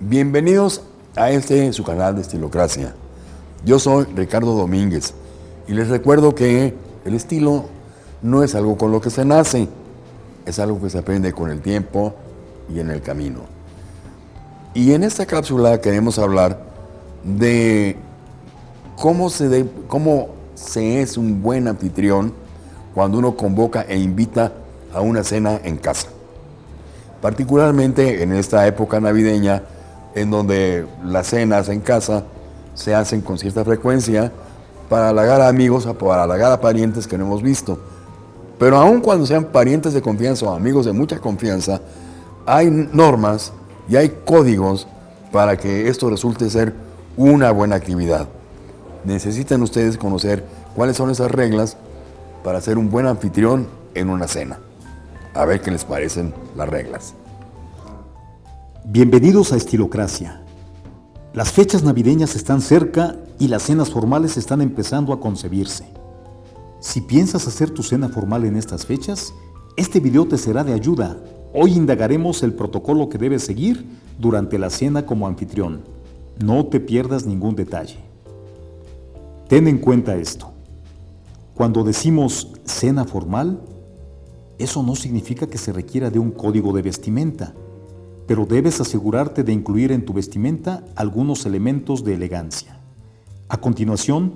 Bienvenidos a este su canal de Estilocracia. Yo soy Ricardo Domínguez y les recuerdo que el estilo no es algo con lo que se nace, es algo que se aprende con el tiempo y en el camino. Y en esta cápsula queremos hablar de cómo se, de, cómo se es un buen anfitrión cuando uno convoca e invita a una cena en casa. Particularmente en esta época navideña, en donde las cenas en casa se hacen con cierta frecuencia para halagar a amigos para halagar a parientes que no hemos visto. Pero aun cuando sean parientes de confianza o amigos de mucha confianza, hay normas y hay códigos para que esto resulte ser una buena actividad. Necesitan ustedes conocer cuáles son esas reglas para ser un buen anfitrión en una cena. A ver qué les parecen las reglas. Bienvenidos a Estilocracia. Las fechas navideñas están cerca y las cenas formales están empezando a concebirse. Si piensas hacer tu cena formal en estas fechas, este video te será de ayuda. Hoy indagaremos el protocolo que debes seguir durante la cena como anfitrión. No te pierdas ningún detalle. Ten en cuenta esto. Cuando decimos cena formal, eso no significa que se requiera de un código de vestimenta pero debes asegurarte de incluir en tu vestimenta algunos elementos de elegancia. A continuación,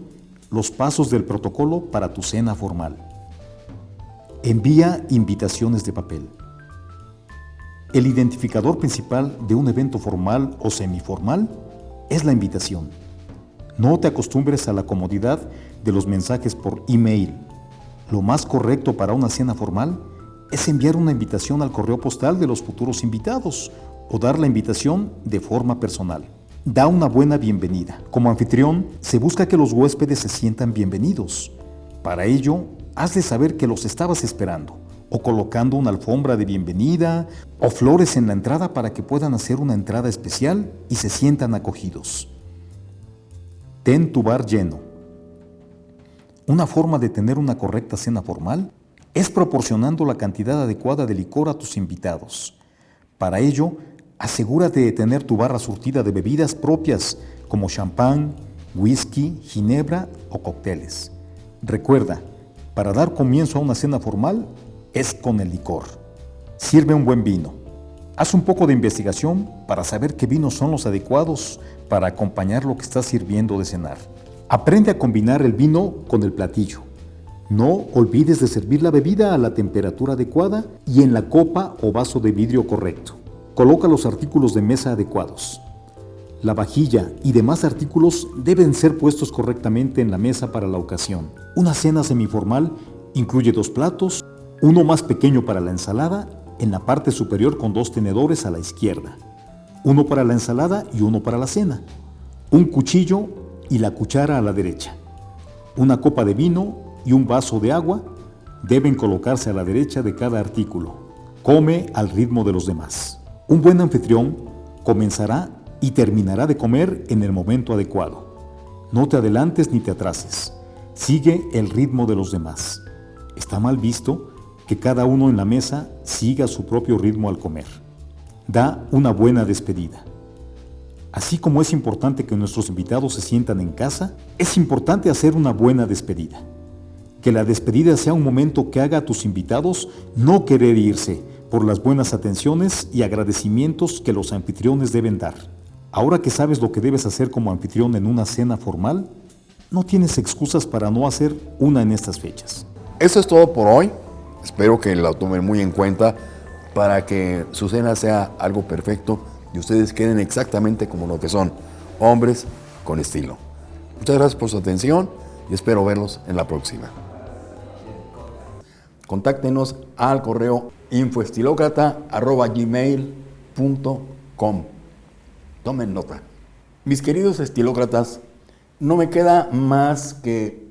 los pasos del protocolo para tu cena formal. Envía invitaciones de papel. El identificador principal de un evento formal o semiformal es la invitación. No te acostumbres a la comodidad de los mensajes por email. Lo más correcto para una cena formal es enviar una invitación al correo postal de los futuros invitados o dar la invitación de forma personal. Da una buena bienvenida. Como anfitrión, se busca que los huéspedes se sientan bienvenidos. Para ello, hazles saber que los estabas esperando, o colocando una alfombra de bienvenida, o flores en la entrada para que puedan hacer una entrada especial y se sientan acogidos. Ten tu bar lleno. Una forma de tener una correcta cena formal es proporcionando la cantidad adecuada de licor a tus invitados. Para ello, asegúrate de tener tu barra surtida de bebidas propias como champán, whisky, ginebra o cócteles. Recuerda, para dar comienzo a una cena formal es con el licor. Sirve un buen vino. Haz un poco de investigación para saber qué vinos son los adecuados para acompañar lo que estás sirviendo de cenar. Aprende a combinar el vino con el platillo. No olvides de servir la bebida a la temperatura adecuada y en la copa o vaso de vidrio correcto. Coloca los artículos de mesa adecuados. La vajilla y demás artículos deben ser puestos correctamente en la mesa para la ocasión. Una cena semiformal incluye dos platos, uno más pequeño para la ensalada, en la parte superior con dos tenedores a la izquierda, uno para la ensalada y uno para la cena, un cuchillo y la cuchara a la derecha, una copa de vino y un vaso de agua deben colocarse a la derecha de cada artículo. Come al ritmo de los demás. Un buen anfitrión comenzará y terminará de comer en el momento adecuado. No te adelantes ni te atrases. Sigue el ritmo de los demás. Está mal visto que cada uno en la mesa siga su propio ritmo al comer. Da una buena despedida. Así como es importante que nuestros invitados se sientan en casa, es importante hacer una buena despedida. Que la despedida sea un momento que haga a tus invitados no querer irse por las buenas atenciones y agradecimientos que los anfitriones deben dar. Ahora que sabes lo que debes hacer como anfitrión en una cena formal, no tienes excusas para no hacer una en estas fechas. Eso es todo por hoy. Espero que la tomen muy en cuenta para que su cena sea algo perfecto y ustedes queden exactamente como lo que son, hombres con estilo. Muchas gracias por su atención y espero verlos en la próxima contáctenos al correo infoestilócrata.gmail.com Tomen nota. Mis queridos estilócratas, no me queda más que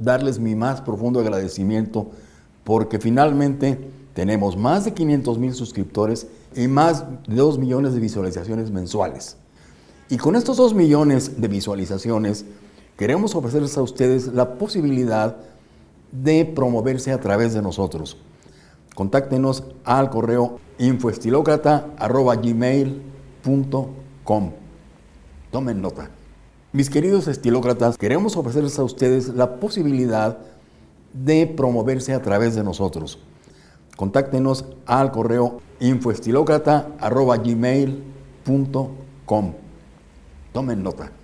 darles mi más profundo agradecimiento porque finalmente tenemos más de 500 mil suscriptores y más de 2 millones de visualizaciones mensuales. Y con estos 2 millones de visualizaciones queremos ofrecerles a ustedes la posibilidad de promoverse a través de nosotros. Contáctenos al correo infoestilocrata.gmail.com Tomen nota. Mis queridos estilócratas, queremos ofrecerles a ustedes la posibilidad de promoverse a través de nosotros. Contáctenos al correo infoestilócrata.gmail.com. Tomen nota.